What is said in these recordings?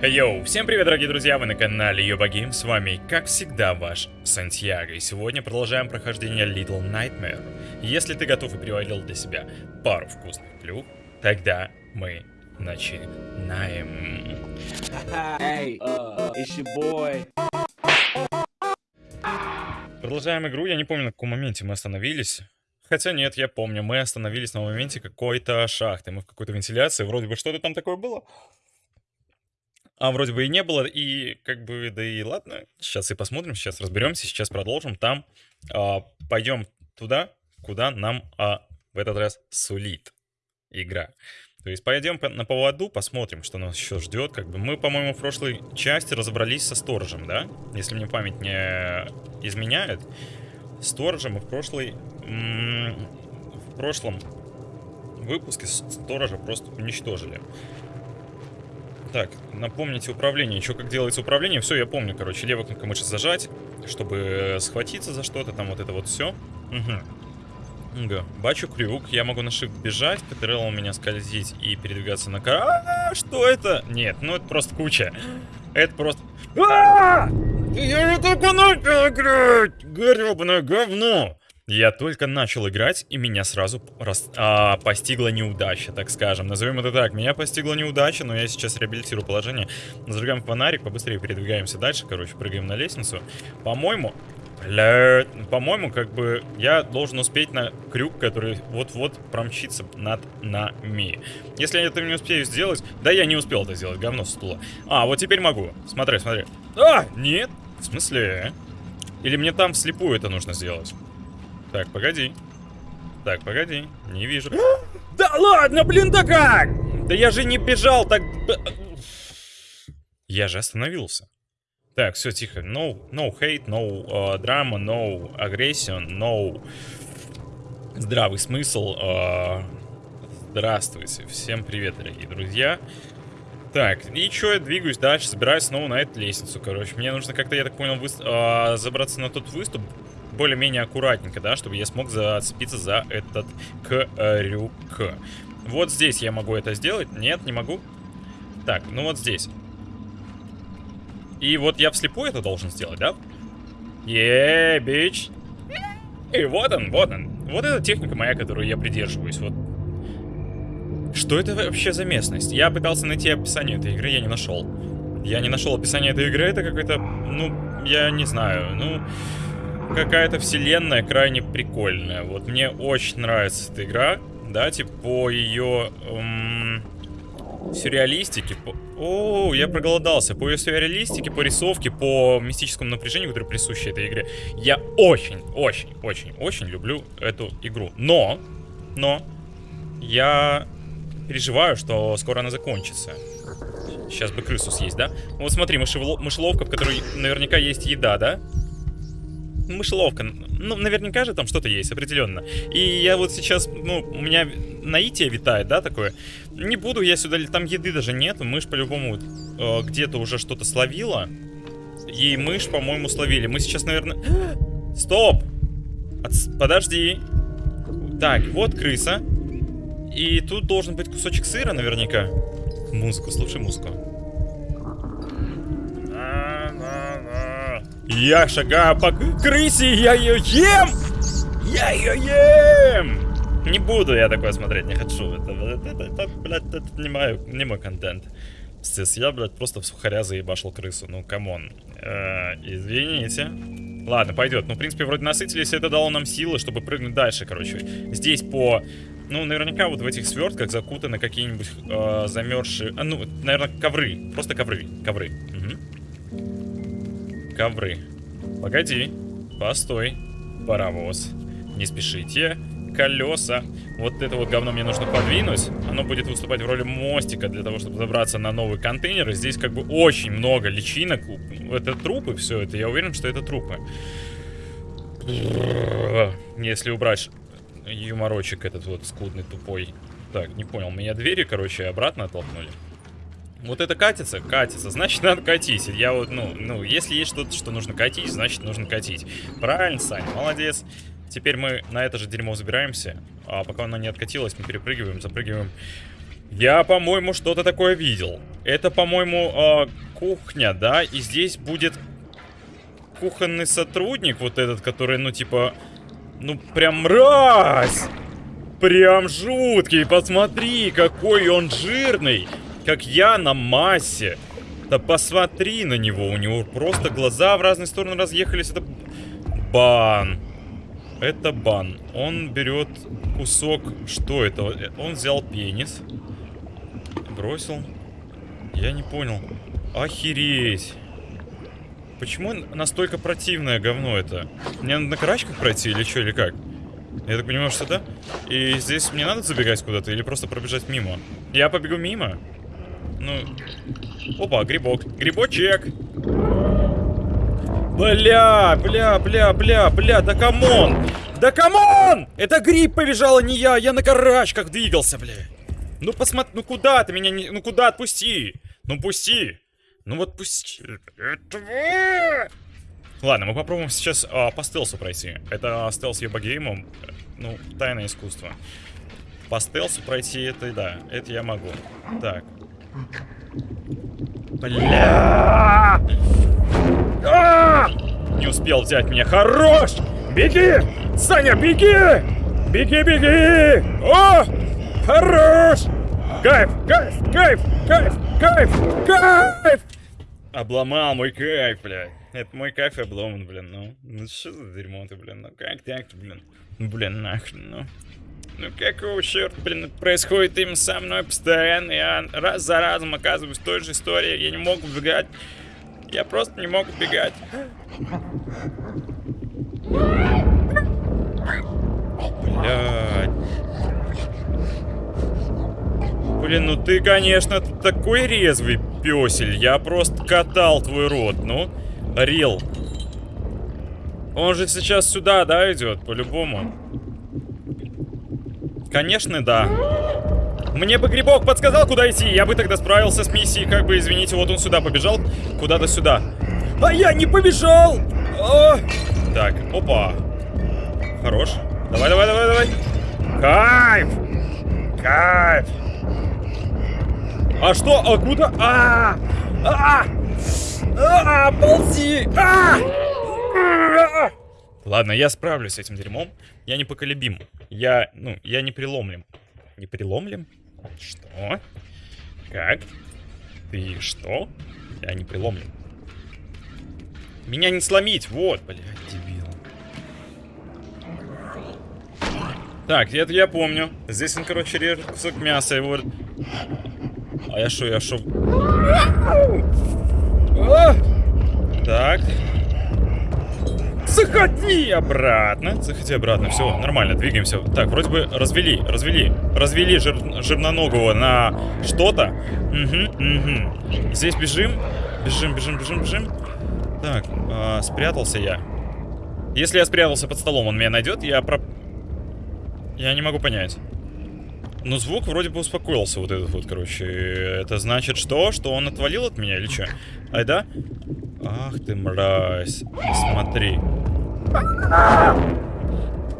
Йоу, всем привет, дорогие друзья, вы на канале Йоба Гейм, с вами, как всегда, ваш Сантьяго, и сегодня продолжаем прохождение Little Nightmare. Если ты готов и привалил для себя пару вкусных плюх, тогда мы начинаем. Hey, uh, it's your boy. Продолжаем игру, я не помню, на каком моменте мы остановились. Хотя нет, я помню, мы остановились на моменте какой-то шахты, мы в какой-то вентиляции, вроде бы что-то там такое было. А вроде бы и не было, и как бы, да и ладно, сейчас и посмотрим, сейчас разберемся, сейчас продолжим. Там а, пойдем туда, куда нам а, в этот раз сулит игра. То есть пойдем на поводу, посмотрим, что нас еще ждет. Как бы мы, по-моему, в прошлой части разобрались со сторожем, да? Если мне память не изменяет. Сторожем мы в прошлой... В прошлом выпуске сторожа просто уничтожили. Так, напомните управление. Еще как делается управление. Все, я помню, короче. Левой кнопкой мыши зажать, чтобы схватиться за что-то. Там вот это вот все. Угу. Га. Бачу крюк. Я могу на shift бежать, КТРЛ у меня скользить и передвигаться на кар... А, что это? Нет, ну это просто куча. Это просто... А! Я не только начал играть! Гребаное говно! Я только начал играть, и меня сразу рас... а, постигла неудача, так скажем. Назовем это так. Меня постигла неудача, но я сейчас реабилитирую положение. Зажигаем фонарик, побыстрее передвигаемся дальше. Короче, прыгаем на лестницу. По-моему... По-моему, как бы я должен успеть на крюк, который вот-вот промчится над нами. Если я это не успею сделать... Да, я не успел это сделать, говно стула. А, вот теперь могу. Смотри, смотри. А, нет. В смысле? Или мне там вслепую это нужно сделать? Так, погоди. Так, погоди. Не вижу. да ладно, блин, да как? Да я же не бежал так... Я же остановился. Так, все, тихо. No, no hate, no uh, drama, no aggression, no... Здравый смысл. Uh... Здравствуйте. Всем привет, дорогие друзья. Так, и что, я двигаюсь дальше, собираюсь снова на эту лестницу, короче. Мне нужно как-то, я так понял, вы... uh, забраться на тот выступ, более-менее аккуратненько, да, чтобы я смог зацепиться за этот крюк. Вот здесь я могу это сделать. Нет, не могу. Так, ну вот здесь. И вот я вслепую это должен сделать, да? Еее, бич. И вот он, вот он. Вот эта техника моя, которую я придерживаюсь. Вот. Что это вообще за местность? Я пытался найти описание этой игры, я не нашел. Я не нашел описание этой игры, это какой-то, ну, я не знаю, ну какая-то вселенная крайне прикольная. Вот мне очень нравится эта игра, да, типа по ее эм, сюрреалистике. По... О, я проголодался. По ее сюрреалистике, по рисовке, по мистическому напряжению, которое присуще этой игре. Я очень, очень, очень, очень люблю эту игру. Но, но, я переживаю, что скоро она закончится. Сейчас бы крысу съесть, да? Вот смотри, мышеловка, в которой наверняка есть еда, да? Мышеловка. Ну, наверняка же там что-то есть, определенно. И я вот сейчас, ну, у меня наитие витает, да, такое. Не буду я сюда, там еды даже нет. Мышь по-любому э, где-то уже что-то словила. И мышь, по-моему, словили. Мы сейчас, наверное... Стоп! От... Подожди. Так, вот крыса. И тут должен быть кусочек сыра наверняка. Музыку, слушай музыку. Я шагаю по крысе, я ее ем! Я ее ем! Не буду я такое смотреть, не хочу. Это, это, это, это блядь, это не мой, не мой контент. Пиздец, я, блядь, просто в сухаря заебашил крысу. Ну, come on. Э, извините. Ладно, пойдет. Ну, в принципе, вроде насытились, это дало нам силы, чтобы прыгнуть дальше, короче. Здесь по... Ну, наверняка вот в этих свертках закутаны какие-нибудь э, замерзшие... А, ну, наверное, ковры. Просто ковры. Ковры. Угу ковры. Погоди. Постой. Паровоз. Не спешите. Колеса. Вот это вот говно мне нужно подвинуть. Оно будет выступать в роли мостика для того, чтобы забраться на новый контейнер. И здесь как бы очень много личинок. Это трупы все это. Я уверен, что это трупы. Если убрать юморочек этот вот скудный, тупой. Так, не понял. Меня двери, короче, обратно оттолкнули. Вот это катится? Катится. Значит, надо катить. Я вот, ну, ну, если есть что-то, что нужно катить, значит, нужно катить. Правильно, Саня, молодец. Теперь мы на это же дерьмо забираемся. А пока оно не откатилось, мы перепрыгиваем, запрыгиваем Я, по-моему, что-то такое видел. Это, по-моему, э, кухня, да? И здесь будет кухонный сотрудник, вот этот, который, ну, типа... Ну, прям мразь! Прям жуткий, посмотри, какой он жирный! Как я на массе. Да посмотри на него, у него просто глаза в разные стороны разъехались. Это бан. Это бан. Он берет кусок... Что это? Он взял пенис. Бросил. Я не понял. Охереть. Почему настолько противное говно это? Мне надо на карачках пройти или что, или как? Я так понимаю, что да? И здесь мне надо забегать куда-то или просто пробежать мимо? Я побегу мимо? Ну... Опа, грибок. Грибочек! Бля, бля, бля, бля, бля, да come on! Да come on! Это гриб побежал, а не я! Я на карачках двигался, бля! Ну посмотри, ну куда ты меня не... Ну куда, отпусти! Ну пусти! Ну вот пусти... Ладно, мы попробуем сейчас а, по стелсу пройти. Это стелс Ебагеймом. Ну, тайное искусство. По стелсу пройти это, да, это я могу. Так. Бля! А! Не успел взять меня. Хорош! Беги! Саня, беги! Беги, беги! О! Хорош! Кайф, кайф, кайф, кайф, кайф, кайф! Обломал мой кайф, блядь. Это мой кайф обломан, блин, ну. Ну что за дерьмо ты, блин, ну как так-то, блин. Ну, блин, нахрен, ну. Ну какого черта, блин, происходит им со мной постоянно. Я раз за разом оказываюсь в той же истории. Я не могу убегать. Я просто не могу убегать. Блядь. Блин, ну ты, конечно, такой резвый песель. Я просто катал твой рот, ну. Рил. Он же сейчас сюда, да, идет, по-любому. Конечно, да. Мне бы грибок подсказал, куда идти. Я бы тогда справился с миссией. Как бы, извините, вот он сюда побежал. Куда-то сюда. А я не побежал! О! Так, опа. Хорош. Давай, давай, давай, давай. Кайф! Кайф! А что? А куда? А! А! А! Ползи! А! а! Ладно, я справлюсь с этим дерьмом. Я непоколебим. Я, ну, я не приломлем. Не приломлем? Что? Как? Ты что? Я не приломлем. Меня не сломить, вот, блядь, дебил. Так, это я помню. Здесь он, короче, режет кусок мяса, его... А я шо, я шо... Так. Заходи обратно. Заходи обратно. Все, нормально, двигаемся. Так, вроде бы развели, развели. Развели жир, жирноногого на что-то. Угу, угу. Здесь бежим. Бежим, бежим, бежим, бежим. Так, э, спрятался я. Если я спрятался под столом, он меня найдет, я про... Я не могу понять. Но звук вроде бы успокоился, вот этот вот, короче. Это значит что? Что он отвалил от меня или что? Ай, да? Ах ты мразь. Смотри.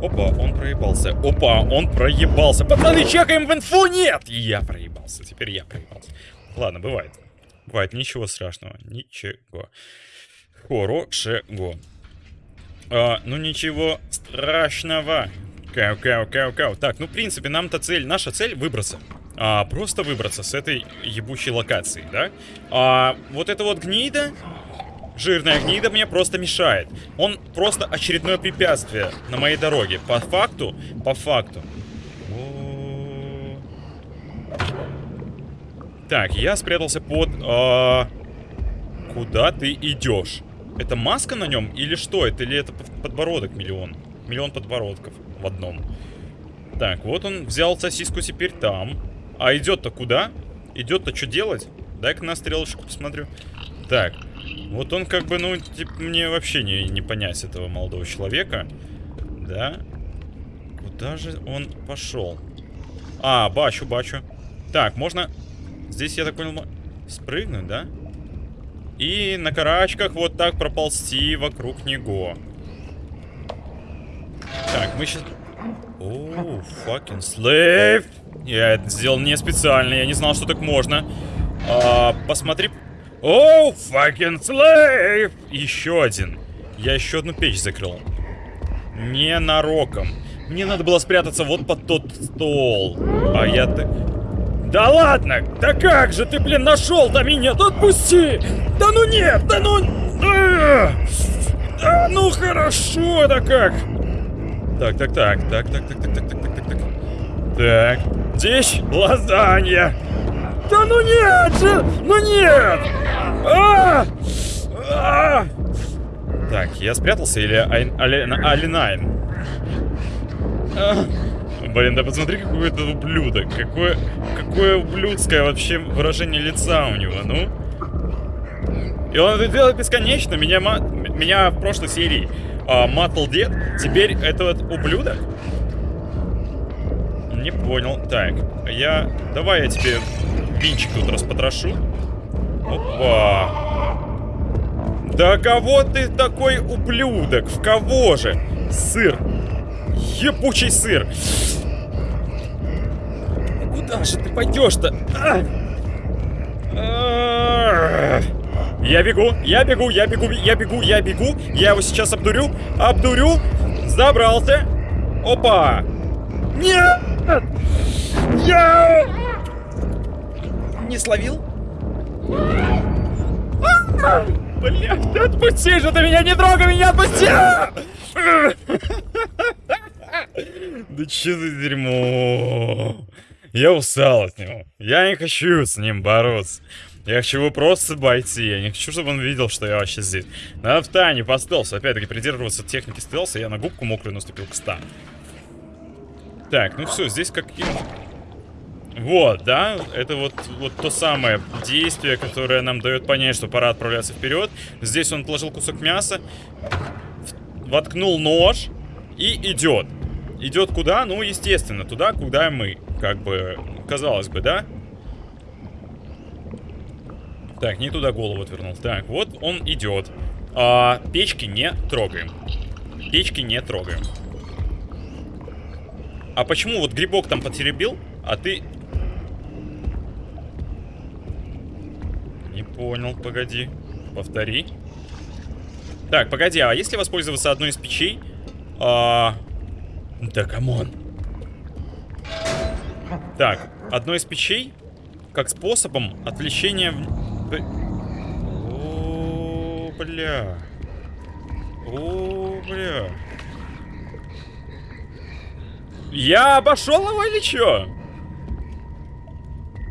Опа, он проебался. Опа, он проебался. Пацаны, чекаем в инфу. Нет! Я проебался. Теперь я проебался. Ладно, бывает. Бывает, ничего страшного. Ничего. Хорошего. А, ну ничего страшного. Кау, кау, кау, кау. Так, ну, в принципе, нам-то цель, наша цель выбраться. А, просто выбраться с этой ебучей локации, да? А, вот это вот гнида, жирная гнида мне просто мешает. Он просто очередное препятствие на моей дороге. По факту, по факту. Так, я спрятался под... А... Куда ты идешь? Это маска на нем или что? Это или это подбородок миллион? Миллион подбородков в одном. Так, вот он взял сосиску теперь там. А идет-то куда? Идет-то что делать? Дай-ка на стрелочку посмотрю. Так, вот он как бы, ну, типа, мне вообще не, не понять этого молодого человека. Да? Куда же он пошел? А, бачу, бачу. Так, можно... Здесь, я так понял, спрыгнуть, да? И на карачках вот так проползти вокруг него. Так, мы сейчас... О, fucking slave! Я это сделал не специально, я не знал, что так можно. А, посмотри. Оу, fucking slave! Еще один. Я еще одну печь закрыл. Ненароком. Мне надо было спрятаться вот под тот стол. А я ты... Да ладно! Да как же ты, блин, нашел-то меня? Да отпусти! Да ну нет! Да ну... А, да ну хорошо, да как? Так, так, так, так, так, так, так, так, так, так, так, так. Так, дичь, лазанья. Да ну нет же! Ну нет! А! А! Так, я спрятался или Айн- Али- Алинайн? А, Блин, да посмотри, какой это ублюдок. Какое, какое ублюдское вообще выражение лица у него, ну. И он это делает бесконечно. Меня, ма- меня в прошлой серии а, матал дед. Теперь это вот ублюдок. Не понял. Так, я... Давай я тебе винчик тут распотрошу. Опа. Да кого ты такой ублюдок? В кого же? Сыр. Ебучий сыр. Куда же ты пойдешь-то? Я бегу, я бегу, я бегу, я бегу, я бегу. Я его сейчас обдурю, обдурю. Забрался. Опа. Нет! Я... Не словил? Блядь, да отпусти же ты меня, не трогай меня, отпусти! Да че за дерьмо? Я устал от него. Я не хочу с ним бороться. Я хочу его просто обойти. Я не хочу, чтобы он видел, что я вообще здесь. Надо в тайне по стелсу. Опять-таки придерживаться техники стелса. Я на губку мокрую наступил к 100. Так, ну все, здесь как... Вот, да, это вот, вот то самое действие, которое нам дает понять, что пора отправляться вперед. Здесь он отложил кусок мяса, воткнул нож и идет. Идет куда? Ну, естественно, туда, куда мы. Как бы, казалось бы, да? Так, не туда голову отвернул. Так, вот он идет. А, печки не трогаем. Печки не трогаем. А почему вот грибок там потеребил, а ты... Не понял, погоди. Повтори. Так, погоди, а если воспользоваться одной из печей? А... Да, come on. Так, одной из печей, как способом отвлечения... О, бля. О, бля. Я обошел его или чё?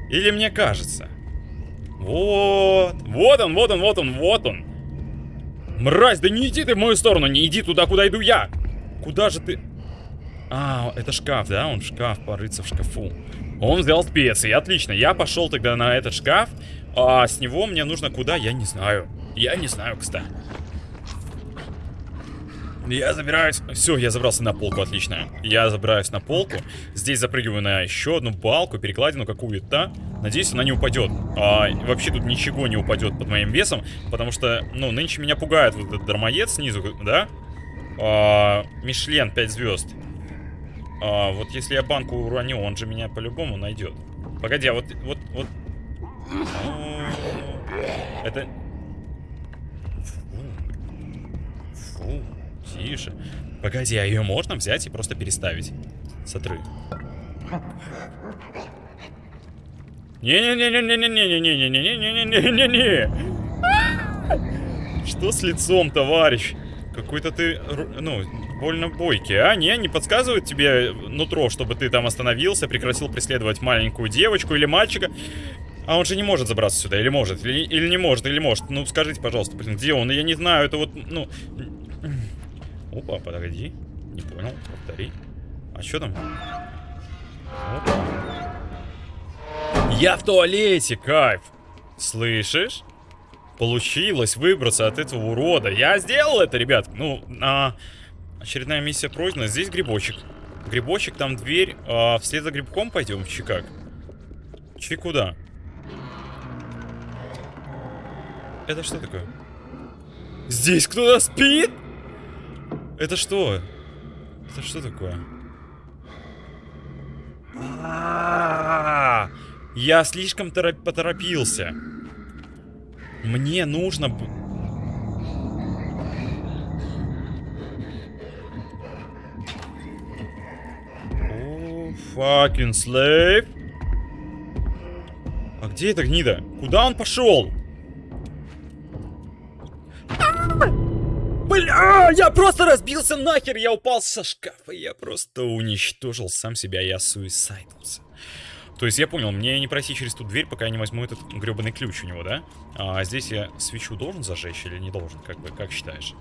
Или мне кажется? Вот. Вот он, вот он, вот он, вот он. Мразь, да не иди ты в мою сторону, не иди туда, куда иду я. Куда же ты? А, это шкаф, да? Он шкаф, порыться в шкафу. Он взял специи, отлично. Я пошел тогда на этот шкаф. А с него мне нужно куда? Я не знаю. Я не знаю, кстати. Я забираюсь... Все, я забрался на полку, отлично. Я забираюсь на полку. Здесь запрыгиваю на еще одну балку, перекладину какую-то. Надеюсь, она не упадет. А, вообще тут ничего не упадет под моим весом, потому что, ну, нынче меня пугает вот этот дармоед снизу, да? А, Мишлен 5 звезд. А, вот если я банку уроню, он же меня по-любому найдет. Погоди, а вот, вот, вот... Это... Фу. Фу. Тише. Погоди, а ее можно взять и просто переставить? Сотры. Не-не-не-не-не-не-не-не-не-не-не-не-не. Что с лицом, товарищ? Какой-то ты, ну, больно бойкий, а? Не, не подсказывает тебе нутро, чтобы ты там остановился, прекратил преследовать маленькую девочку или мальчика? А он же не может забраться сюда, или может, или, или не может, или может. Ну, скажите, пожалуйста, блин, где он? Я не знаю, это вот, ну... Опа, подожди. Не понял, повтори. А что там? Опа. Я в туалете, кайф. Слышишь? Получилось выбраться от этого урода. Я сделал это, ребят. Ну, а, очередная миссия пройдена. Здесь грибочек. Грибочек, там дверь. А, вслед за грибком пойдем, чи как? Чи куда? Это что такое? Здесь кто-то спит? Это что? Это что такое? А, Я слишком торо- поторопился. Мне нужно... О, fucking slave. А где эта гнида? Куда он пошел? Бля, я просто разбился нахер, я упал со шкафа, я просто уничтожил сам себя, я суисайдился. То есть я понял, мне не пройти через ту дверь, пока я не возьму этот гребаный ключ у него, да? А здесь я свечу должен зажечь или не должен, как бы, как считаешь?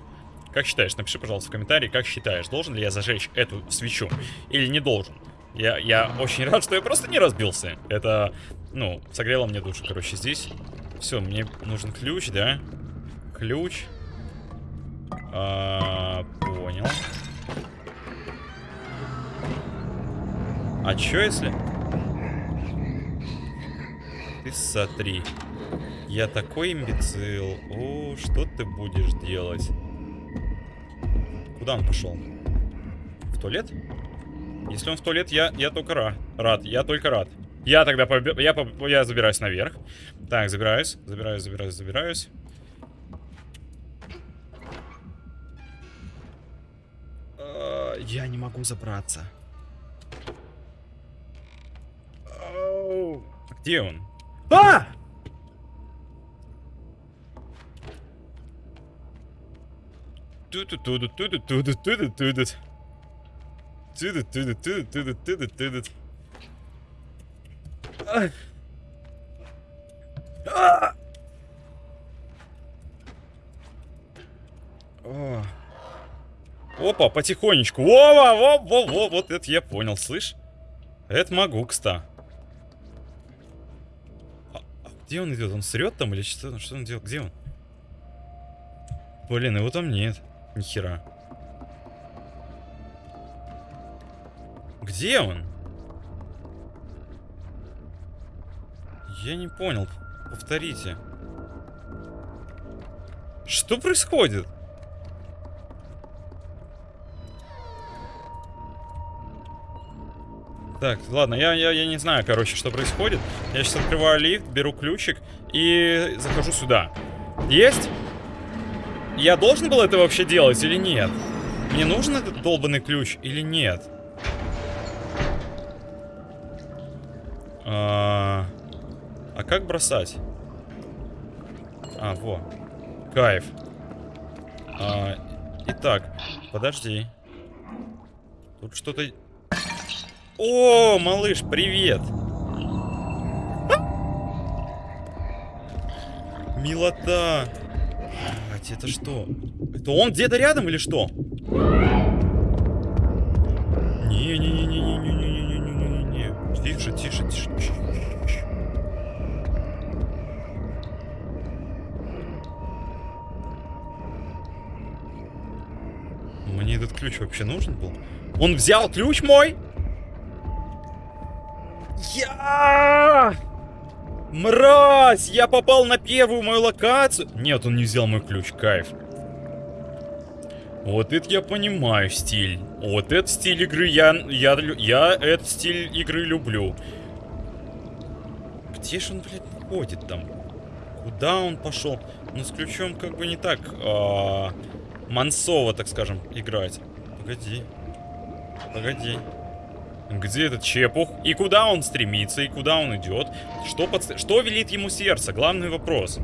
Как считаешь? Напиши, пожалуйста, в комментарии, как считаешь, должен ли я зажечь эту свечу или не должен. Я, я очень рад, что я просто не разбился. Это, ну, согрело мне душу, короче, здесь. Все, мне нужен ключ, да? Ключ. А, понял. А чё если... Ты смотри. Я такой имбецил. О, что ты будешь делать? Куда он пошел? В туалет? Если он в туалет, я, я только ра- рад. Я только рад. Я тогда я, я забираюсь наверх. Так, забираюсь, забираюсь, забираюсь, забираюсь. Я не могу забраться. Где он? А! Ту-ту-ту-ду, Опа, потихонечку. Вова, во, во, во, вот это я понял, слышь? Это могу, кста. А, а где он идет? Он срет там или что, что он делает? Где он? Блин, его там нет. Ни хера. Где он? Я не понял. Повторите. Что происходит? Так, ладно, я, я, я не знаю, короче, что происходит. Я сейчас открываю лифт, беру ключик и захожу сюда. Есть? Я должен был это вообще делать или нет? Мне нужен этот долбанный ключ или нет? А, а как бросать? А, во. Кайф. А, итак, подожди. Тут что-то... О, малыш, привет! Милота! Блядь, это что? Это он где-то рядом или что? Не-не-не-не-не-не-не-не-не-не-не. Тише, тише, тише. Чш. Мне этот ключ вообще нужен был? Он взял ключ мой? Я! Мразь! Я попал на первую мою локацию. Нет, он не взял мой ключ, кайф. Вот это я понимаю стиль. Вот этот стиль игры я, я, я этот стиль игры люблю. Где же он, блядь, ходит там? Куда он пошел? Ну, с ключом как бы не так а, мансово, так скажем, играть. Погоди. Погоди. Где этот чепух? И куда он стремится? И куда он идет? Что, подс- что велит ему сердце? Главный вопрос.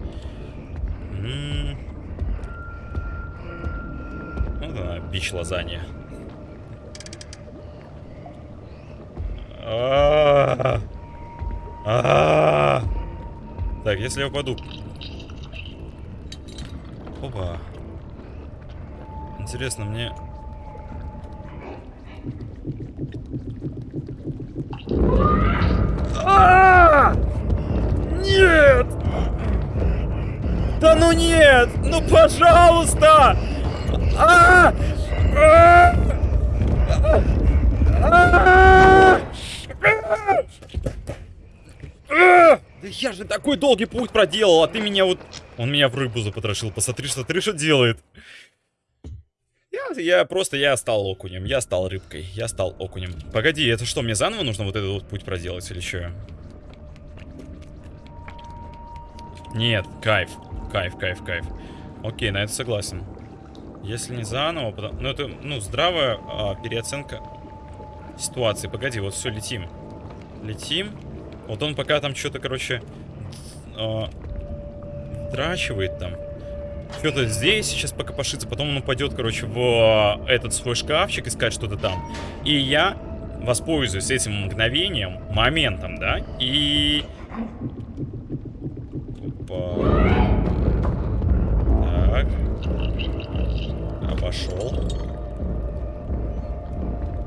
М. Вот она, бич лазанья. А-а-а. А-а-а. Так, если я упаду... Опа. Интересно, мне... А! Нет! Да ну нет! Ну пожалуйста! А! А! А! Да я же такой долгий путь проделал, а ты меня вот... Он меня в рыбу запотрошил. Посмотри, что ты что делает. Я я просто, я стал окунем, я стал рыбкой, я стал окунем. Погоди, это что, мне заново нужно вот этот вот путь проделать или что? Нет, кайф, кайф, кайф, кайф. Окей, на это согласен. Если не заново, потому... ну это, ну, здравая а, переоценка ситуации. Погоди, вот все, летим. Летим. Вот он пока там что-то, короче, а, драчивает там. Что-то здесь сейчас пока пошится, потом он упадет, короче, в а, этот свой шкафчик искать что-то там. И я воспользуюсь этим мгновением, моментом, да, и... Опа. Так. Обошел.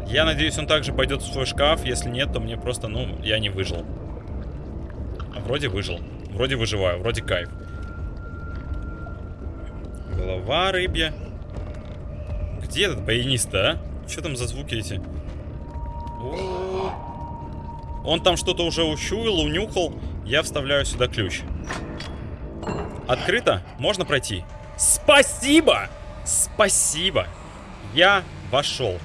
Я надеюсь, он также пойдет в свой шкаф. Если нет, то мне просто, ну, я не выжил. А вроде выжил. Вроде выживаю, вроде кайф. Голова рыбья. Где этот баянист а? Что там за звуки эти? О -о -о. Он там что-то уже учуял, унюхал. Я вставляю сюда ключ. Открыто? Можно пройти? Спасибо! Спасибо! Я вошел.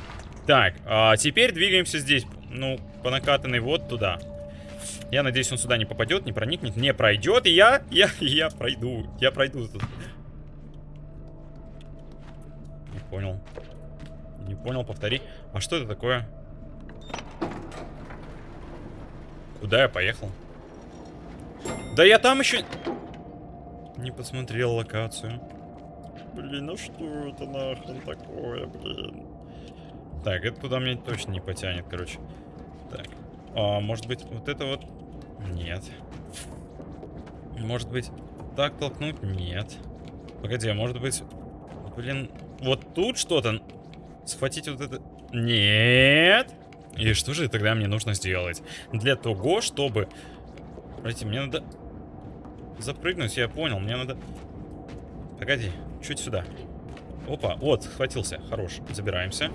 Так, а теперь двигаемся здесь. Ну, по накатанной вот туда. Я надеюсь, он сюда не попадет, не проникнет, не пройдет. И я, я, я пройду. Я пройду. Не понял. Не понял, повтори. А что это такое? Куда я поехал? Да я там еще... Не посмотрел локацию. Блин, ну что это нахрен такое, блин? Так, это туда мне точно не потянет, короче. Так. А, может быть, вот это вот... Нет. Может быть, так толкнуть? Нет. Погоди, а может быть... Блин, вот тут что-то... Схватить вот это... Нет! И что же тогда мне нужно сделать? Для того, чтобы... Пройти, мне надо... Запрыгнуть, я понял, мне надо... Погоди, чуть сюда. Опа, вот, схватился, хорош, забираемся.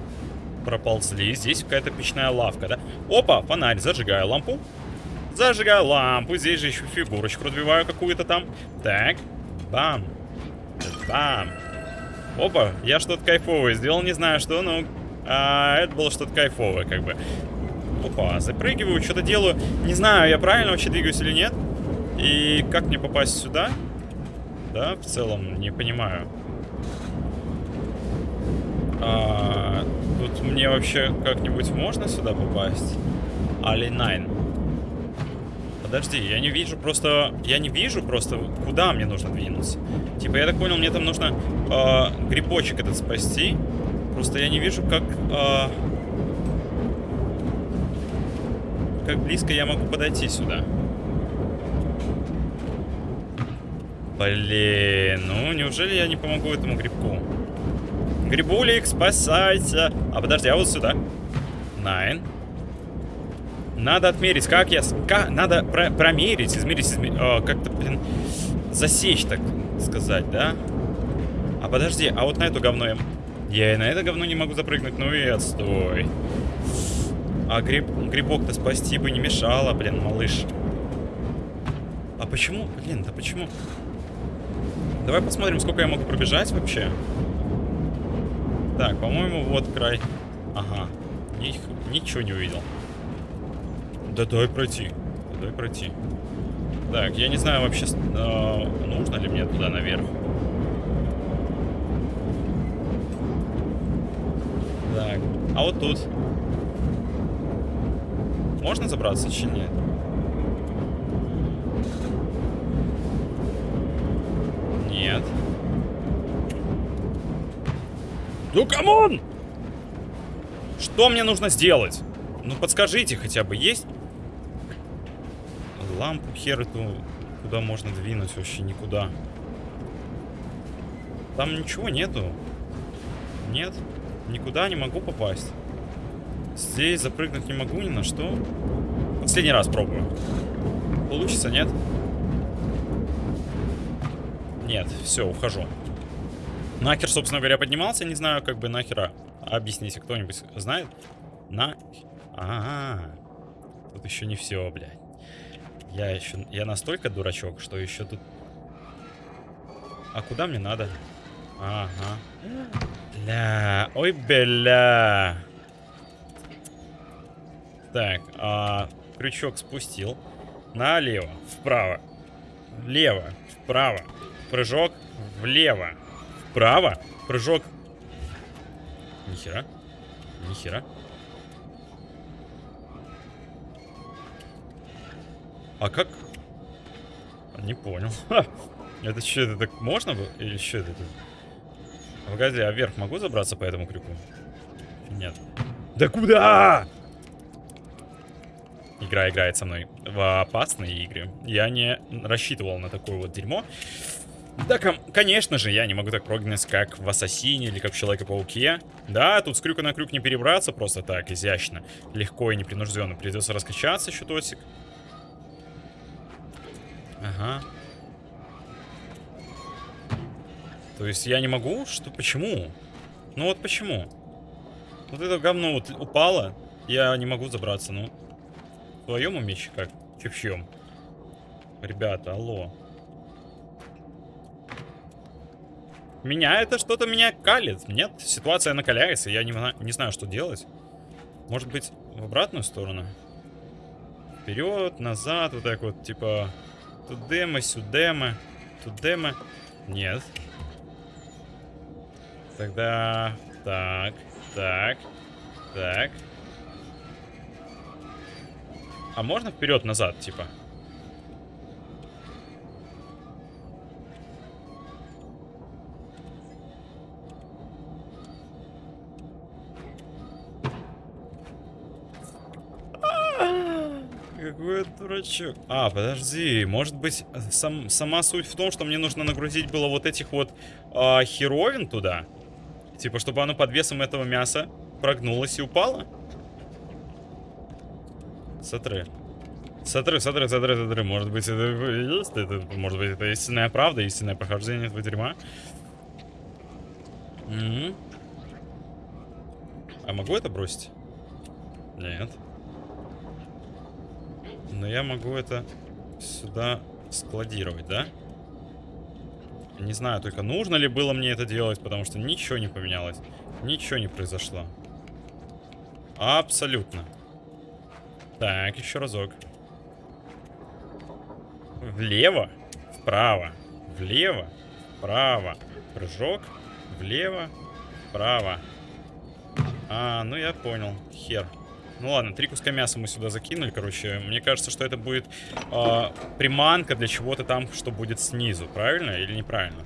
Проползли, здесь какая-то печная лавка, да? Опа, фонарь, зажигаю лампу. Зажигаю лампу, здесь же еще фигурочку разбиваю какую-то там. Так, бам, бам. Опа, я что-то кайфовое сделал, не знаю что, но а, это было что-то кайфовое, как бы. Опа, запрыгиваю, что-то делаю. Не знаю, я правильно вообще двигаюсь или нет. И как мне попасть сюда? Да, в целом, не понимаю. А, тут мне вообще как-нибудь можно сюда попасть? Али Найн. Подожди, я не вижу просто... Я не вижу просто, куда мне нужно двинуться. Типа, я так понял, мне там нужно э, грибочек этот спасти. Просто я не вижу, как... Э, как близко я могу подойти сюда. Блин, ну неужели я не помогу этому грибку? Грибулик, спасайся. А подожди, а вот сюда. Найн. Надо отмерить, как я... Как, надо про промерить, измерить, измерить как-то, блин, засечь, так сказать, да? А подожди, а вот на эту говно я... Я и на это говно не могу запрыгнуть, ну и отстой. А гриб... грибок-то спасти бы не мешало, блин, малыш. А почему? Блин, да почему? Давай посмотрим, сколько я могу пробежать вообще. Так, по-моему, вот край. Ага. Ни, ничего не увидел. Да дай пройти. Да дай пройти. Так, я не знаю вообще, э, нужно ли мне туда наверх. Так, а вот тут. Можно забраться, или? Нет. Ну, come on! Что мне нужно сделать? Ну, подскажите хотя бы, есть? Лампу хер эту, куда можно двинуть вообще никуда. Там ничего нету. Нет, никуда не могу попасть. Здесь запрыгнуть не могу ни на что. Последний раз пробую. Получится, нет? Нет, все, ухожу. Нахер, собственно говоря, поднимался, не знаю, как бы нахера. Объясните, кто-нибудь знает? На... А, -а, а, тут еще не все, блядь. Я еще... Я настолько дурачок, что еще тут... А куда мне надо? Ага. Бля. Ой, бля. Так, а, крючок спустил. Налево, вправо, влево, вправо. Прыжок влево, вправо. Прыжок. Нихера. Нихера. А как? Не понял. Это что, это так можно было? Или что это? Погоди, а вверх могу забраться по этому крюку? Нет. Да куда? Игра играет со мной в опасные игры. Я не рассчитывал на такое вот дерьмо. Да, конечно же, я не могу так прогнать, как в Ассасине или как в Человеке-пауке. Да, тут с крюка на крюк не перебраться просто так, изящно. Легко и непринужденно. Придется раскачаться еще тосик. Ага. То есть я не могу? Что? Почему? Ну вот почему? Вот это говно вот упало. Я не могу забраться, ну. В твоем уме как? Че в чем? Ребята, алло. Меня это что-то меня калит. Нет, ситуация накаляется, я не, не знаю, что делать. Может быть, в обратную сторону? Вперед, назад, вот так вот, типа... Тудема, сюдема, тудема. Нет. Тогда... Так, так, так. А можно вперед-назад, типа? Какой дурачок. А, подожди, может быть, сам, сама суть в том, что мне нужно нагрузить было вот этих вот а, херовин туда? Типа, чтобы оно под весом этого мяса прогнулось и упало? Смотри. Смотри, смотри, смотри, смотри. Может быть, это есть? Это, может быть, это истинная правда, истинное прохождение этого дерьма? -м. А могу это бросить? Нет. Но я могу это сюда складировать, да? Не знаю только, нужно ли было мне это делать, потому что ничего не поменялось. Ничего не произошло. Абсолютно. Так, еще разок. Влево, вправо, влево, вправо. Прыжок, влево, вправо. А, ну я понял. Хер. Ну ладно, три куска мяса мы сюда закинули, короче. Мне кажется, что это будет э, приманка для чего-то там, что будет снизу. Правильно или неправильно?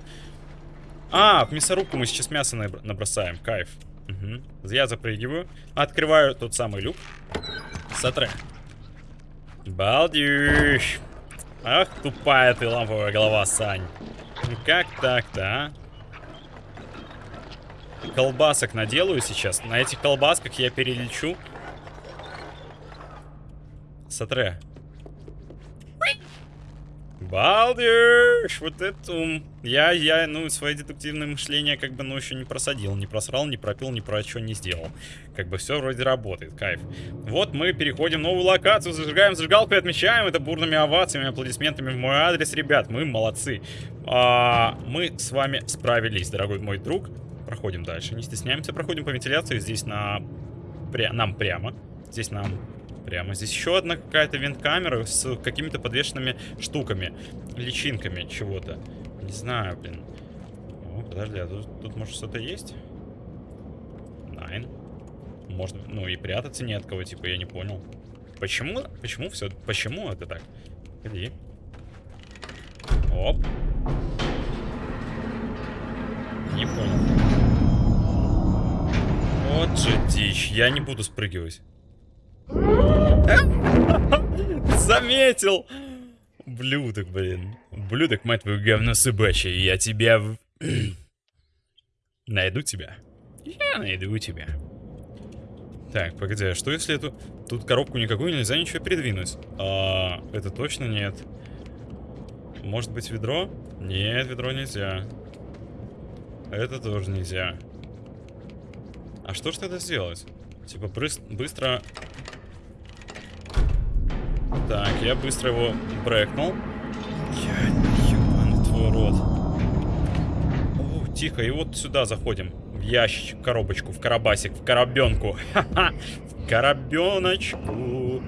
А, в мясорубку мы сейчас мясо набросаем. Кайф. Угу. Я запрыгиваю. Открываю тот самый люк. Сотре. Балдюш. Ах, тупая ты ламповая голова, Сань. Ну как так-то, а? Колбасок наделаю сейчас. На этих колбасках я перелечу Сатре. Балдеж! Вот это ум. Я, я, ну, свое дедуктивное мышление как бы, ну, еще не просадил, не просрал, не пропил, ни про что не сделал. Как бы все вроде работает, кайф. Вот мы переходим в новую локацию, зажигаем зажигалку и отмечаем это бурными овациями, аплодисментами в мой адрес. Ребят, мы молодцы. А, мы с вами справились, дорогой мой друг. Проходим дальше, не стесняемся, проходим по вентиляции. Здесь на... Пря... нам прямо. Здесь нам прямо. Здесь еще одна какая-то винт-камера с какими-то подвешенными штуками. Личинками чего-то. Не знаю, блин. О, подожди, а тут, тут может что-то есть? Найн. Может, ну и прятаться не от кого, типа, я не понял. Почему? Почему все? Почему это так? Иди. Оп. Не понял. Вот же дичь. Я не буду спрыгивать. Заметил! Блюдок, блин. Блюдок, мать твою, говно собачье. Я тебя... найду тебя. Я найду тебя. Так, погоди, а что если эту... Тут коробку никакую нельзя ничего передвинуть? А, это точно нет. Может быть ведро? Нет, ведро нельзя. Это тоже нельзя. А что ж тогда сделать? Типа быстро так, я быстро его брекнул. Я ебаный твой рот. О, тихо. И вот сюда заходим. В ящичек, в коробочку, в коробасик, в коробенку. Ха-ха! В коробеночку.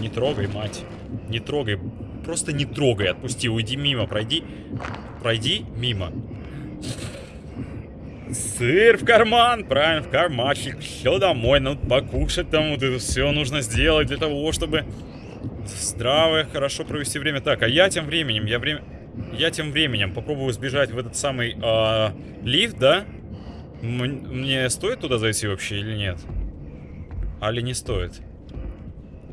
Не трогай, мать. Не трогай. Просто не трогай. Отпусти, уйди мимо, пройди. Пройди мимо. Сыр в карман, правильно, в кармашек. Все домой, ну покушать там вот это все нужно сделать для того, чтобы здраво, хорошо провести время. Так, а я тем временем, я время... Я тем временем попробую сбежать в этот самый э, лифт, да? Мне стоит туда зайти вообще или нет? Али не стоит?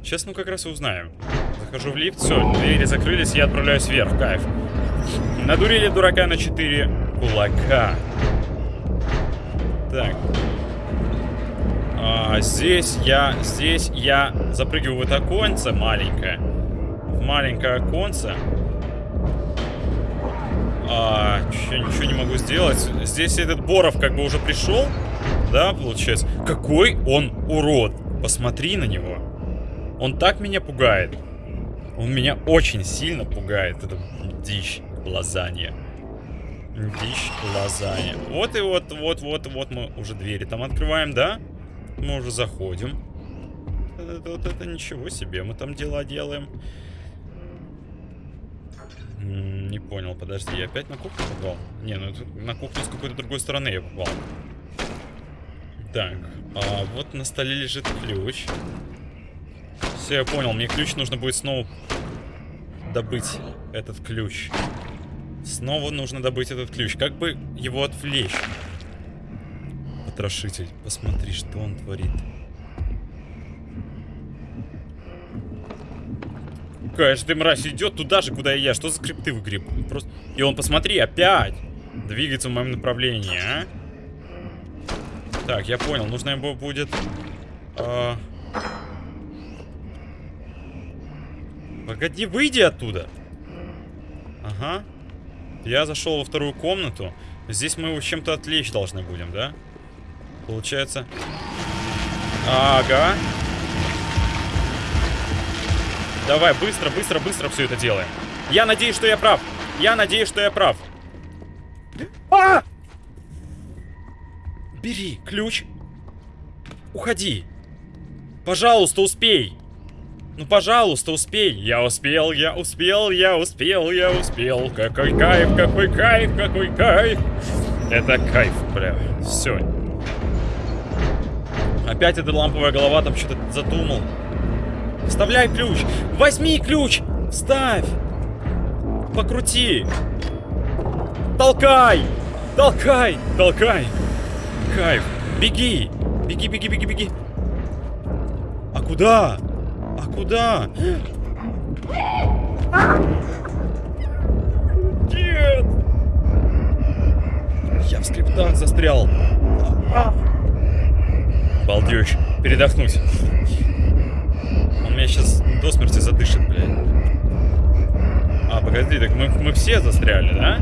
Сейчас, ну, как раз и узнаем. Захожу в лифт, все, двери закрылись, я отправляюсь вверх, кайф. Надурили дурака на 4 кулака. Так. А, здесь я, здесь я запрыгиваю в это оконце маленькое. В маленькое оконце. А, ничего, ничего не могу сделать. Здесь этот Боров как бы уже пришел. Да, получается. Какой он урод. Посмотри на него. Он так меня пугает. Он меня очень сильно пугает. Это дичь, лазанья. Дичь, лазанья. Вот и вот, вот, вот, вот мы уже двери там открываем, да? Мы уже заходим. Это, вот это ничего себе, мы там дела делаем. Не понял, подожди, я опять на кухню попал? Не, ну на кухню с какой-то другой стороны я попал. Так, а вот на столе лежит ключ. Все, я понял, мне ключ нужно будет снова добыть этот ключ. Снова нужно добыть этот ключ. Как бы его отвлечь? Потрошитель, посмотри, что он творит. Какая ты мразь идет туда же, куда и я. Что за скрипты в игре? Просто... И он, посмотри, опять двигается в моем направлении, а? Так, я понял. Нужно ему будет... А... Погоди, выйди оттуда. Ага. Я зашел во вторую комнату. Здесь мы его чем-то отвлечь должны будем, да? Получается... Ага. Давай, быстро, быстро, быстро все это делаем. Я надеюсь, что я прав. Я надеюсь, что я прав. А! Бери ключ. Уходи. Пожалуйста, успей. Ну, пожалуйста, успей. Я успел, я успел, я успел, я успел. Какой кайф, какой кайф, какой кайф. Это кайф, бля. Все. Опять эта ламповая голова там что-то задумал. Вставляй ключ. Возьми ключ. Вставь. Покрути. Толкай. Толкай. Толкай. Кайф. Беги. Беги, беги, беги, беги. А куда? А куда? Нет! Я в скриптах застрял. Балдеж. Передохнуть. Он меня сейчас до смерти задышит, блядь. А, погоди, так мы, мы все застряли, да?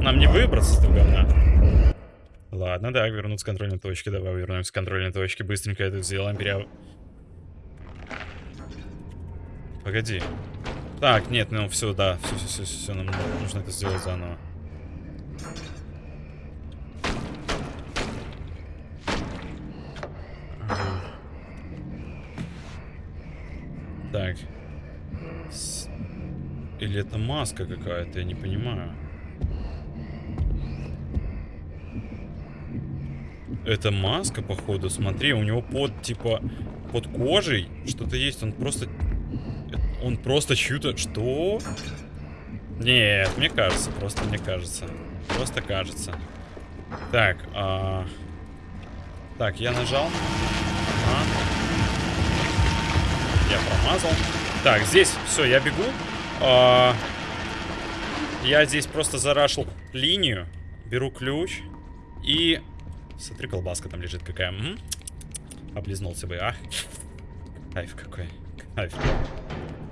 Нам не выбраться с этого говна. Ладно, да, вернуться с контрольной точки. Давай вернемся с контрольной точки. Быстренько это сделаем. Пере... Погоди. Так, нет, ну все, да, все, все, все, все, нам нужно это сделать заново. Так. С... Или это маска какая-то, я не понимаю. Это маска, походу, смотри, у него под, типа, под кожей что-то есть, он просто он просто чью-то... Что? Нет, мне кажется, просто мне кажется. Просто кажется. Так, а... Так, я нажал. А. Я промазал. Так, здесь все, я бегу. А... Я здесь просто зарашил линию. Беру ключ. И... Смотри, колбаска там лежит какая. М -м? Облизнулся бы, а? Кайф какой. Кайф.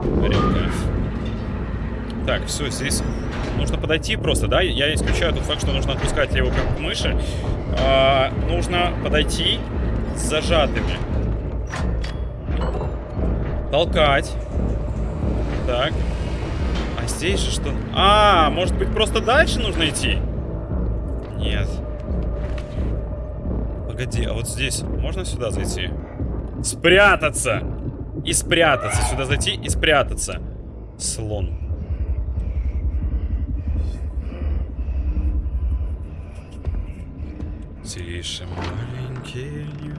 Редко. Так, все, здесь нужно подойти просто, да? Я исключаю тот факт, что нужно отпускать его как мыши. А, нужно подойти с зажатыми. Толкать. Так. А здесь же что? А, может быть просто дальше нужно идти? Нет. Погоди, а вот здесь можно сюда зайти? Спрятаться! И спрятаться. Сюда зайти и спрятаться. Слон. Тише, маленький, не.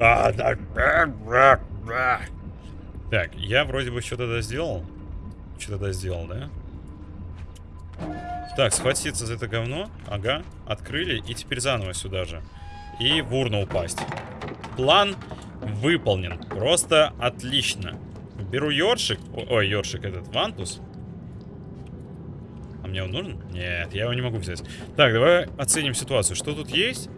А. Так, я вроде бы что-то да сделал. Что-то да сделал, да? Так, схватиться за это говно. Ага, открыли. И теперь заново сюда же. И в урну упасть. План выполнен. Просто отлично. Беру ёршик. Ой, ёршик этот, вантус. А мне он нужен? Нет, я его не могу взять. Так, давай оценим ситуацию. Что тут есть?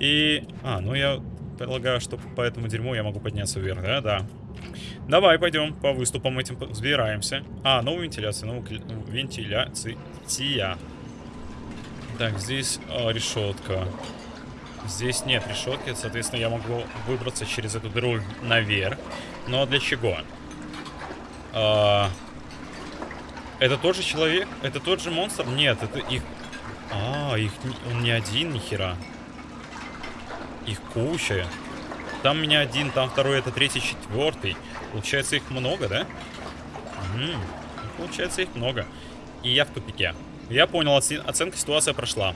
И... А, ну я полагаю, что по этому дерьму я могу подняться вверх, да? Да. Давай, пойдем по выступам этим взбираемся. А, новая вентиляция, новая вентиляция. Так, здесь а, решетка. Здесь нет решетки, соответственно, я могу выбраться через эту дыру наверх. Но для чего? А, это тот же человек? Это тот же монстр? Нет, это их... А, их... Он не один, нихера. Их куча. Там меня один, там второй, это третий, четвертый. Получается, их много, да? Угу. Получается, их много. И я в тупике. Я понял, оценка ситуации прошла.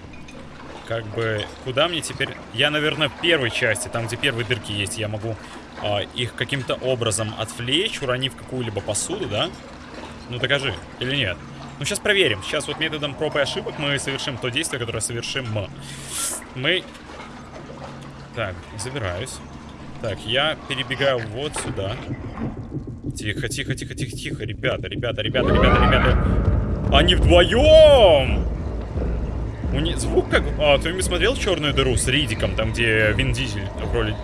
Как бы, куда мне теперь... Я, наверное, в первой части, там, где первые дырки есть, я могу э, их каким-то образом отвлечь, уронив какую-либо посуду, да? Ну, докажи. Или нет? Ну, сейчас проверим. Сейчас вот методом проб и ошибок мы совершим то действие, которое совершим мы. Мы... Так, забираюсь. Так, я перебегаю вот сюда. Тихо, тихо, тихо, тихо, тихо. Ребята, ребята, ребята, ребята, ребята. Они вдвоем! У них звук как... А, кто-нибудь смотрел «Черную дыру» с Ридиком, там, где Вин Дизель в роли...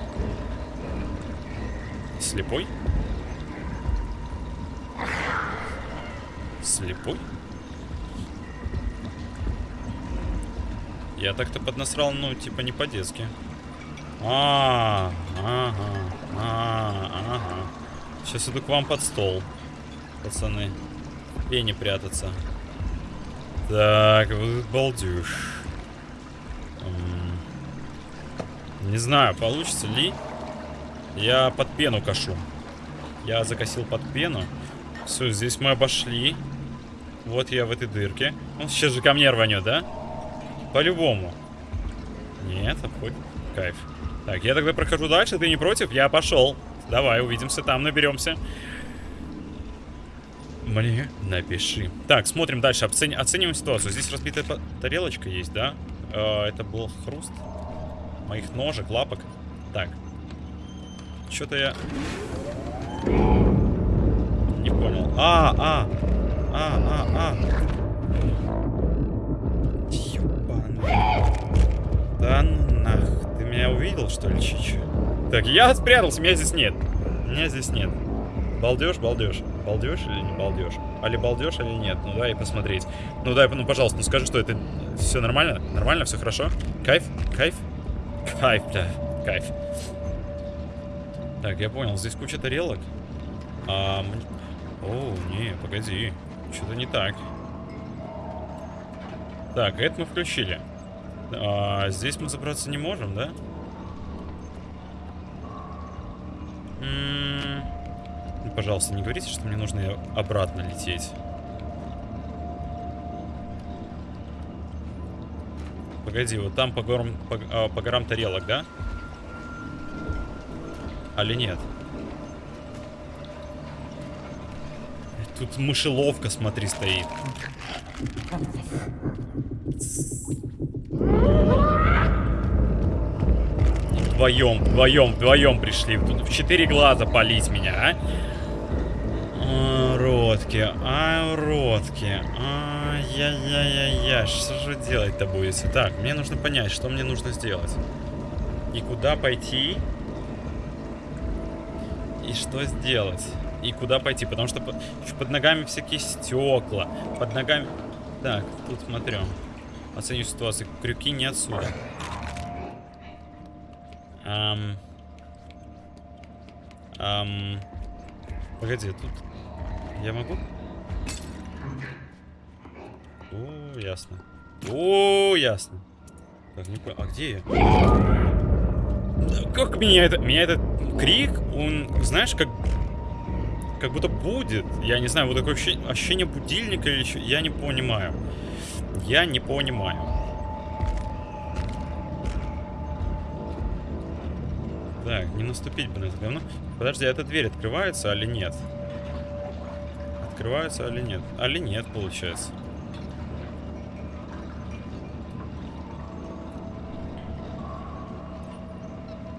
Слепой? Слепой? Я так-то поднасрал, ну, типа, не по-детски. А, ага, а, ага. Сейчас иду к вам под стол, пацаны. И не прятаться. Так, балдеж. Не знаю, получится ли. Я под пену кашу. Я закосил под пену. Все, здесь мы обошли. Вот я в этой дырке. Он сейчас же ко мне рванет, да? По-любому. Нет, обходит. Кайф. Так, я тогда прохожу дальше, ты не против? Я пошел. Давай, увидимся там, наберемся. Мне напиши. Так, смотрим дальше, Оцени оцениваем ситуацию. Здесь разбитая тарелочка есть, да? Э это был хруст моих ножек, лапок. Так. Что-то я... Не понял. А, а, а, а, а. Ёбаный. Да ну нах. Ты меня увидел, что ли, Чичу? Так, я спрятался, меня здесь нет. Меня здесь нет. Балдеж, балдеж. Балдеж или не балдеж? Али балдеж, или нет? Ну дай посмотреть. Ну дай, ну пожалуйста, ну скажи, что это все нормально? Нормально, все хорошо? Кайф? Кайф? Кайф, бля, кайф. Так, я понял, здесь куча тарелок. А, о, не, погоди. Что-то не так. Так, это мы включили. А, здесь мы забраться не можем, да? М -м -м. Пожалуйста, не говорите, что мне нужно обратно лететь. Погоди, вот там по горам, по, а, по горам тарелок, да? Али нет? Тут мышеловка, смотри, стоит. Вдвоем, вдвоем, вдвоем пришли. Тут в четыре глаза полить меня, а? А родки, а, родки. Ай-яй-яй-яй. Что же делать-то будете? Так, мне нужно понять, что мне нужно сделать. И куда пойти? И что сделать? и куда пойти, потому что под, под ногами всякие стекла, под ногами... Так, тут смотрю. Оценю ситуацию. Крюки не отсюда. Ам... Ам... Погоди, тут... Я могу? О, ясно. О, ясно. Так, не понял. А где я? Как меня это... Меня этот крик, он, знаешь, как... Как будто будет. Я не знаю, вот такое ощущение, ощущение будильника или еще... Я не понимаю. Я не понимаю. Так, не наступить бы на это говно. Подожди, а эта дверь открывается или нет? Открывается или нет? Али нет, получается.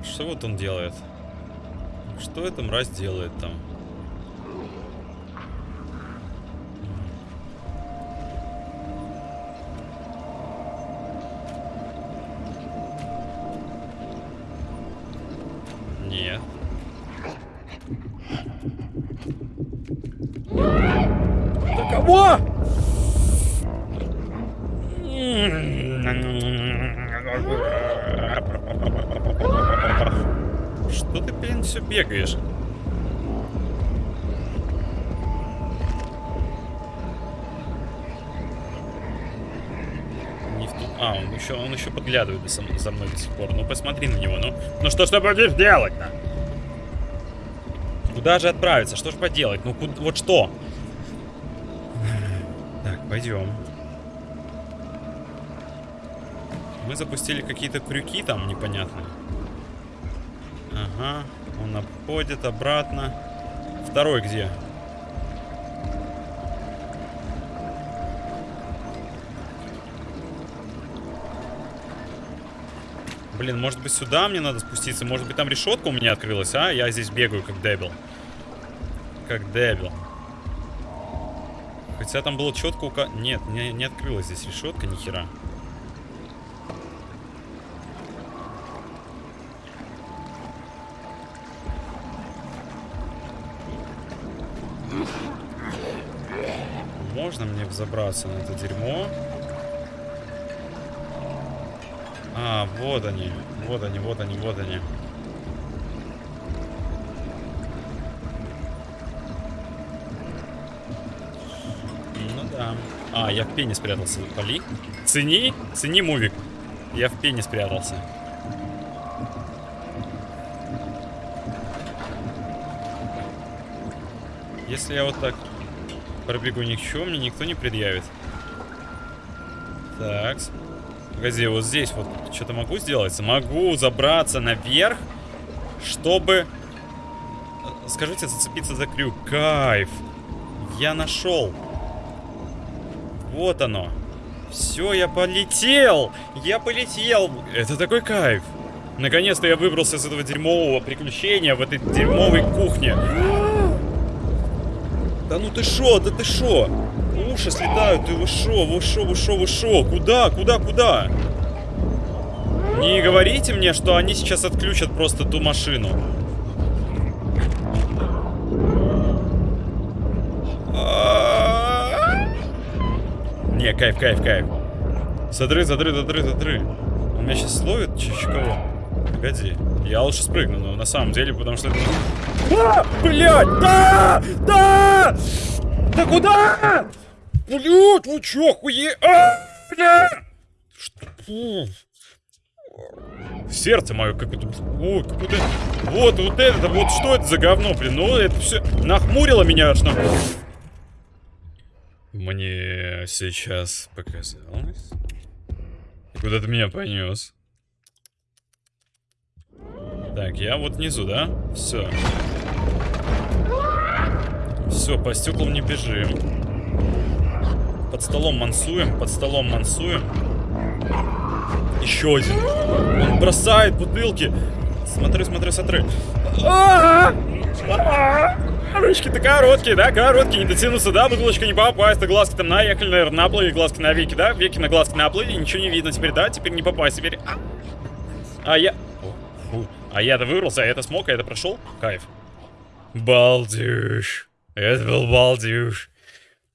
Что вот он делает? Что эта мразь делает там? Подглядывает за, за мной до сих пор. Ну, посмотри на него, ну. Ну что ж ты будешь делать-то? Куда же отправиться? Что же поделать? Ну, куда, вот что? Так, пойдем. Мы запустили какие-то крюки там непонятные. Ага, он обходит обратно. Второй где? Блин, может быть сюда мне надо спуститься? Может быть там решетка у меня открылась, а? Я здесь бегаю как дебил. Как дебил. Хотя там было четко ука... Нет, не, не открылась здесь решетка, ни хера. Можно мне взобраться на это дерьмо? А, вот они. Вот они, вот они, вот они. Ну да. А, я в пене спрятался. Поли? Цени? Цени мувик. Я в пене спрятался. Если я вот так пробегу, ничего мне никто не предъявит. Так. Погоди, вот здесь вот что-то могу сделать? Могу забраться наверх, чтобы... э, Скажите, зацепиться за крюк. Кайф. Я нашел. Вот оно. Все, я полетел. Я полетел. Это такой кайф. Наконец-то я выбрался из этого дерьмового приключения в этой дерьмовой кухне. Да ну ты шо, да ты шо? Уши слетают, ты вы шо, вы шо, вы шо, вы шо? Куда, куда, куда? Не говорите мне, что они сейчас отключат просто ту машину. Не, кайф, кайф, кайф. Задры, задры, задры, задры. Он меня сейчас словит, чуть кого? Погоди. Я лучше спрыгну, но на самом деле, потому что это... А, блядь, да! Да! Да куда? Блядь, вы чё, хуе... А, бля! Что? Сердце мое, как это... Ой, какое-то... Вот, вот это, вот что это за говно, блин? Ну, это все нахмурило меня аж на... Мне сейчас показалось. Куда ты меня понес? Так, я вот внизу, да? Все. Все, по стеклам не бежим. Под столом мансуем, под столом мансуем. Еще один. Он бросает бутылки. Смотри, смотри, смотри. А-а-а! А-а-а! Ручки-то короткие, да, короткие, не дотянуться, да, бутылочка не попасть, а глазки там наехали, наверное, наплыли, глазки на веки, да, веки на глазки наплыли, ничего не видно теперь, да, теперь не попасть, теперь... А, а я... О, фу. А я-то выбрался, а это смог, а это прошел? Кайф. Балдеж. Это был балдеж.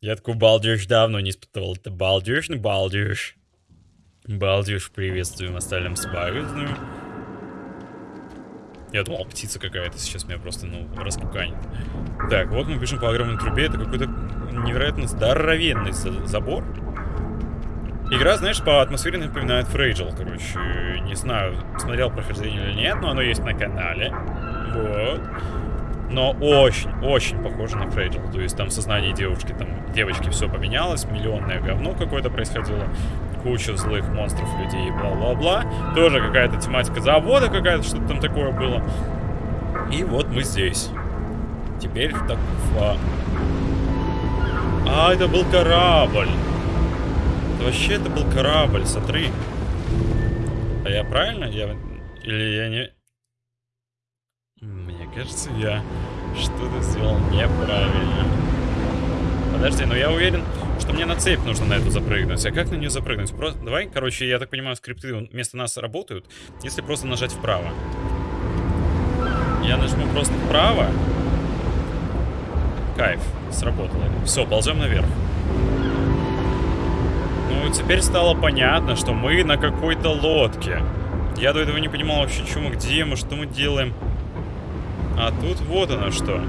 Я такой балдеж давно не испытывал. Это балдеж, ну балдеж. Балдеж, приветствуем, оставим спагетную. Я думал, птица какая-то сейчас меня просто, ну, распуканит. Так, вот мы пишем по огромной трубе. Это какой-то невероятно здоровенный за забор. Игра, знаешь, по атмосфере напоминает Фрейджел, короче. Не знаю, смотрел прохождение или нет, но оно есть на канале. Вот. Но очень-очень похоже на Фрейджел. То есть там в сознании девушки, там, девочки все поменялось, миллионное говно какое-то происходило, куча злых монстров, людей, бла-бла-бла. Тоже какая-то тематика завода какая-то, что-то там такое было. И вот мы здесь. Теперь так... А, а это был корабль. Вообще это был корабль, смотри. А я правильно? Я... Или я не... Кажется, я что-то сделал неправильно. Подожди, но я уверен, что мне на цепь нужно на эту запрыгнуть. А как на нее запрыгнуть? Просто... Давай, короче, я так понимаю, скрипты вместо нас работают, если просто нажать вправо. Я нажму просто вправо. Кайф, сработало. Все, ползем наверх. Ну, теперь стало понятно, что мы на какой-то лодке. Я до этого не понимал вообще, что мы, где мы, что мы делаем. А тут вот оно что.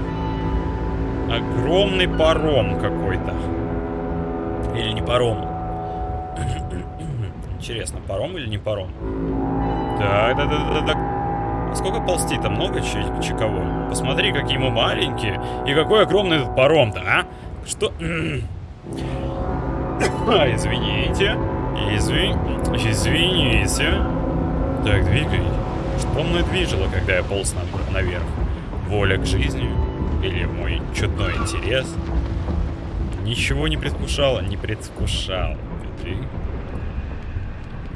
Огромный паром какой-то. Или не паром. Интересно, паром или не паром? Так, да, да, да, да. А сколько ползти-то? Много чи кого? Посмотри, какие мы маленькие. И какой огромный этот паром-то, а? Что? а, извините. Извин... Извините. Так, двигай. Что мной движило, когда я полз наверх? Воля к жизни или мой чудной интерес ничего не предвкушало, не предвкушал. Ты...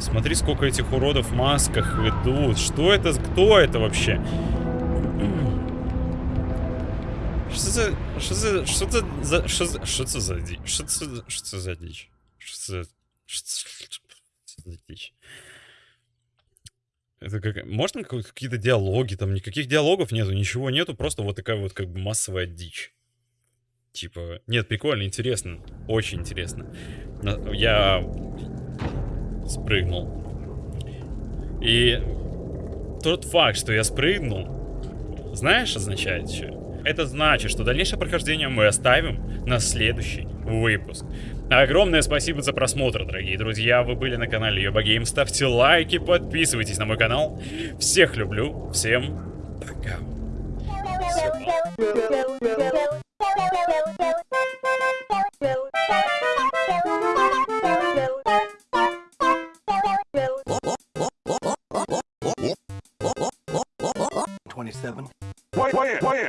Смотри, сколько этих уродов в масках идут. Что это? Кто это вообще? Что за... Что за... Что за... Что за... Что за за дичь? Что за... Что за дичь? Что за... Что за дичь? Это как... Можно какие-то диалоги? Там никаких диалогов нету, ничего нету, просто вот такая вот как бы массовая дичь. Типа, нет, прикольно, интересно, очень интересно. Я спрыгнул. И тот факт, что я спрыгнул, знаешь, означает что? Это значит, что дальнейшее прохождение мы оставим на следующий выпуск. Огромное спасибо за просмотр, дорогие друзья. Вы были на канале Йоба Гейм. Ставьте лайки, подписывайтесь на мой канал. Всех люблю. Всем пока. Twenty-seven. Wait, wait,